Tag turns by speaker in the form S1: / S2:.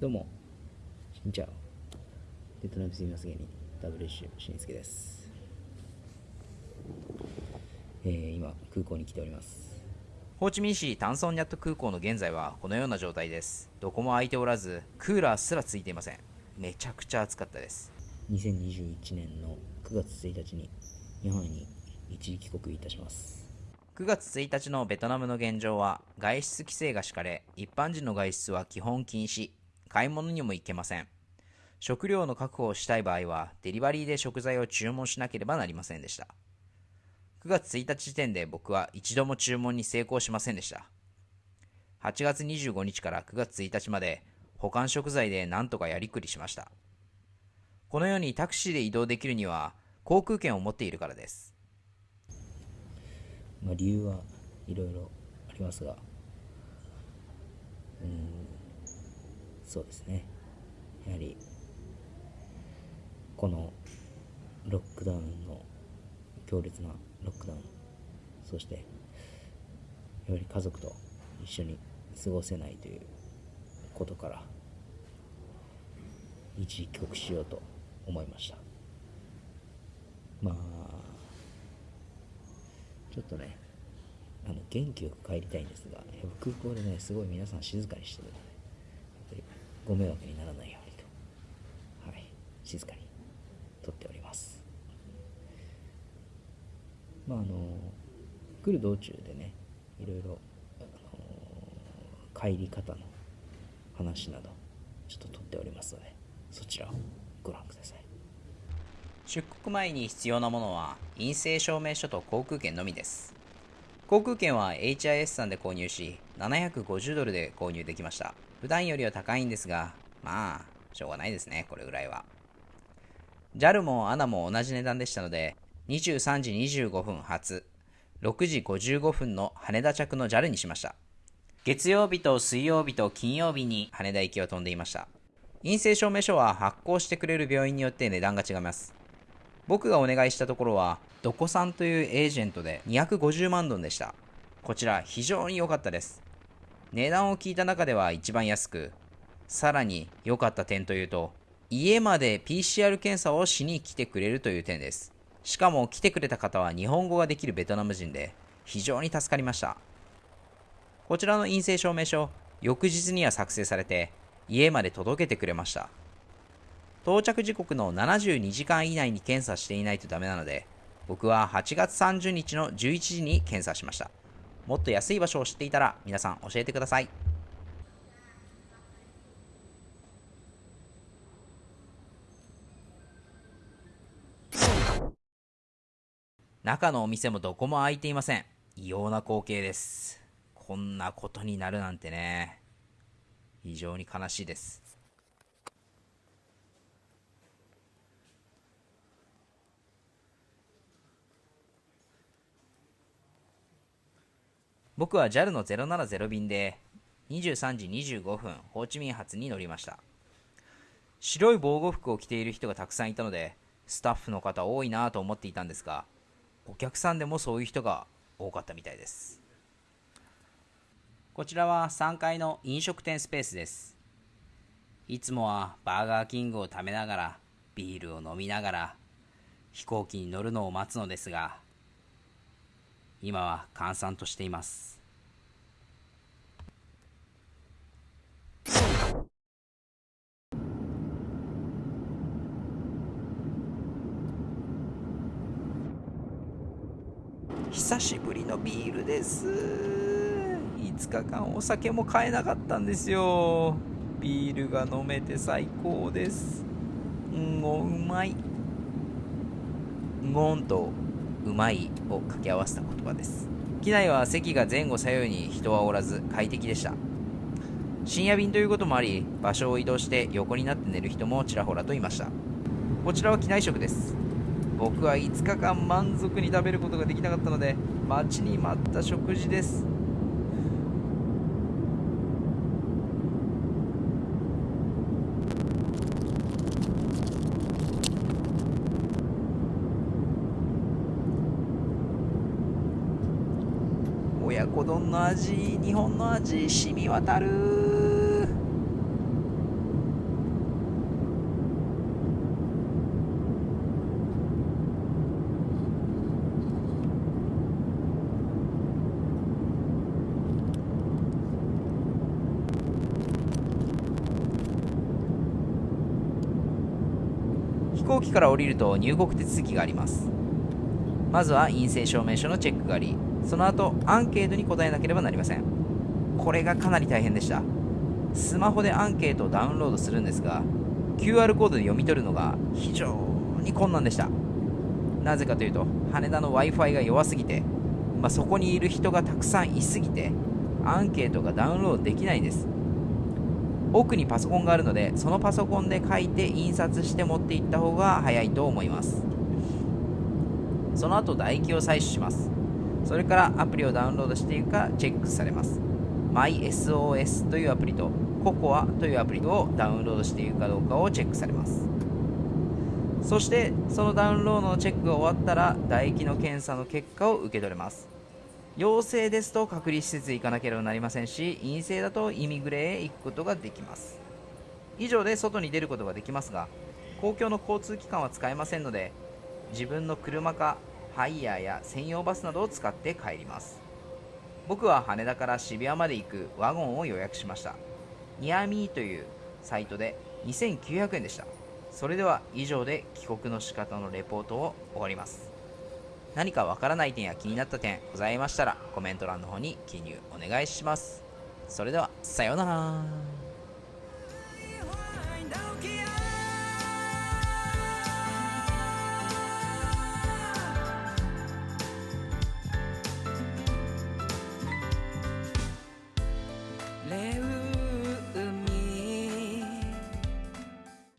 S1: どうも、しんちゃお。ベトナムすみません芸人、WC しんすけです。えー、今、空港に来ております。
S2: ホーチミン市タンソンニャット空港の現在はこのような状態です。どこも空いておらず、クーラーすらついていません。めちゃくちゃ暑かったです。
S1: 2021年の9月1日に日本に一時帰国いたします。
S2: 9月1日のベトナムの現状は外出規制が敷かれ、一般人の外出は基本禁止、買い物にも行けません。食料の確保をしたい場合は、デリバリーで食材を注文しなければなりませんでした。9月1日時点で僕は一度も注文に成功しませんでした。8月25日から9月1日まで保管食材で何とかやりくりしました。このようにタクシーで移動できるには航空券を持っているからです。
S1: まあ、理由はいろいろありますが、うん、そうですね。やはり、このロックダウンの強烈なロックダウン、そして、やはり家族と一緒に過ごせないということから、一時帰国しようと思いました。まあ、ちょっとね、あの元気よく帰りたいんですが、空港でね、すごい皆さん静かにしてる、ご迷惑にならないようにと、はい、静かに撮っております。まあ、あの、来る道中でね、いろいろ、あの帰り方の話など、ちょっと撮っておりますので、そちらをご覧ください。
S2: 出国前に必要なものは陰性証明書と航空券のみです航空券は HIS さんで購入し750ドルで購入できました。普段よりは高いんですがまあしょうがないですねこれぐらいは。JAL も ANA も同じ値段でしたので23時25分発6時55分の羽田着の JAL にしました。月曜日と水曜日と金曜日に羽田行きを飛んでいました。陰性証明書は発行してくれる病院によって値段が違います。僕がお願いしたところは、ドコさんというエージェントで250万ドンでした。こちら非常に良かったです。値段を聞いた中では一番安く、さらに良かった点というと、家まで PCR 検査をしに来てくれるという点です。しかも来てくれた方は日本語ができるベトナム人で、非常に助かりました。こちらの陰性証明書、翌日には作成されて、家まで届けてくれました。到着時刻の72時間以内に検査していないとダメなので、僕は8月30日の11時に検査しました。もっと安い場所を知っていたら皆さん教えてください。中のお店もどこも開いていません。異様な光景です。こんなことになるなんてね。非常に悲しいです。僕は JAL の070便で23時25分ホーチミン発に乗りました。白い防護服を着ている人がたくさんいたのでスタッフの方多いなと思っていたんですがお客さんでもそういう人が多かったみたいです。こちらは3階の飲食店スペースです。いつもはバーガーキングを食べながらビールを飲みながら飛行機に乗るのを待つのですが今は閑散としています。久しぶりのビールです。5日間お酒も買えなかったんですよ。ビールが飲めて最高です。うんごうまい。うごんとうまいを掛け合わせた言葉です。機内は席が前後左右に人はおらず快適でした。深夜便ということもあり場所を移動して横になって寝る人もちらほらといました。こちらは機内食です。僕は5日間満足に食べることができなかったので待ちに待った食事です。親子丼の味日本の味染み渡る。飛行機から降りると入国手続きがあります。まずは陰性証明書のチェックがありその後アンケートに答えなければなりません。これがかなり大変でした。スマホでアンケートをダウンロードするんですが QR コードで読み取るのが非常に困難でした。なぜかというと羽田の w i f i が弱すぎて、まあ、そこにいる人がたくさんいすぎてアンケートがダウンロードできないんです。奥にパソコンがあるのでそのパソコンで書いて印刷して持っていった方が早いと思います。その後唾液を採取します。それからアプリをダウンロードしているかチェックされます。MySOS というアプリと COCOA というアプリをダウンロードしているかどうかをチェックされます。そしてそのダウンロードのチェックが終わったら唾液の検査の結果を受け取れます。陽性ですと隔離施設へ行かなければなりませんし陰性だとイミグレへ行くことができます。以上で外に出ることができますが公共の交通機関は使えませんので自分の車かハイヤーや専用バスなどを使って帰ります。僕は羽田から渋谷まで行くワゴンを予約しました。ニアミーというサイトで2900円でした。それでは以上で帰国の仕方のレポートを終わります。何かわからない点や気になった点ございましたらコメント欄の方に記入お願いします。それではさようなら。